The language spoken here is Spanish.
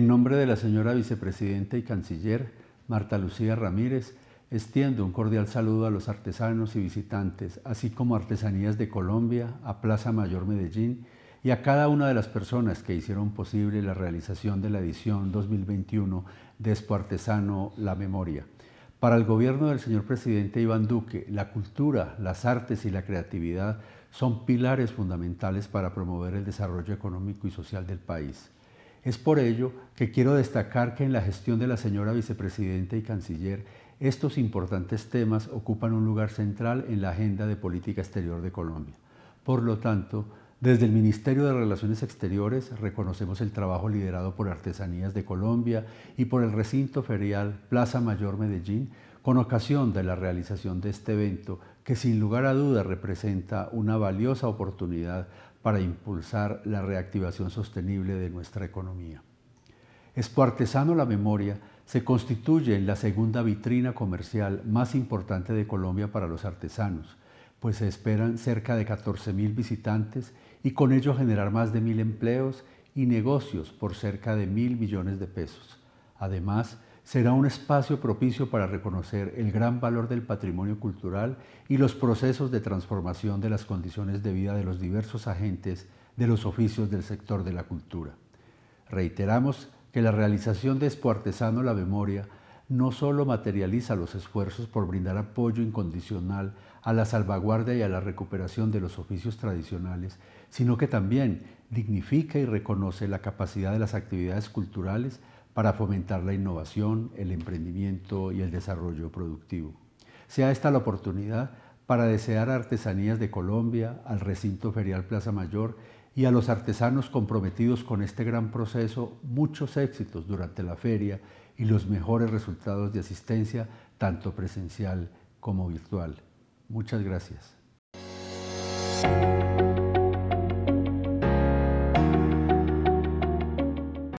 nombre de la señora vicepresidenta y canciller Marta Lucía Ramírez, extiendo un cordial saludo a los artesanos y visitantes, así como Artesanías de Colombia, a Plaza Mayor Medellín y a cada una de las personas que hicieron posible la realización de la edición 2021 de Expo Artesano La Memoria. Para el gobierno del señor presidente Iván Duque, la cultura, las artes y la creatividad son pilares fundamentales para promover el desarrollo económico y social del país. Es por ello que quiero destacar que en la gestión de la señora vicepresidenta y canciller, estos importantes temas ocupan un lugar central en la agenda de política exterior de Colombia. Por lo tanto, desde el Ministerio de Relaciones Exteriores reconocemos el trabajo liderado por Artesanías de Colombia y por el recinto ferial Plaza Mayor Medellín con ocasión de la realización de este evento que sin lugar a duda representa una valiosa oportunidad para impulsar la reactivación sostenible de nuestra economía. Expo Artesano La Memoria se constituye en la segunda vitrina comercial más importante de Colombia para los artesanos, pues se esperan cerca de 14.000 visitantes y con ello generar más de mil empleos y negocios por cerca de mil millones de pesos. Además, será un espacio propicio para reconocer el gran valor del patrimonio cultural y los procesos de transformación de las condiciones de vida de los diversos agentes de los oficios del sector de la cultura. Reiteramos que la realización de Expo Artesano La Memoria no solo materializa los esfuerzos por brindar apoyo incondicional a la salvaguardia y a la recuperación de los oficios tradicionales, sino que también dignifica y reconoce la capacidad de las actividades culturales para fomentar la innovación, el emprendimiento y el desarrollo productivo. Sea esta la oportunidad para desear Artesanías de Colombia, al recinto ferial Plaza Mayor y a los artesanos comprometidos con este gran proceso muchos éxitos durante la feria y los mejores resultados de asistencia, tanto presencial como virtual. Muchas gracias.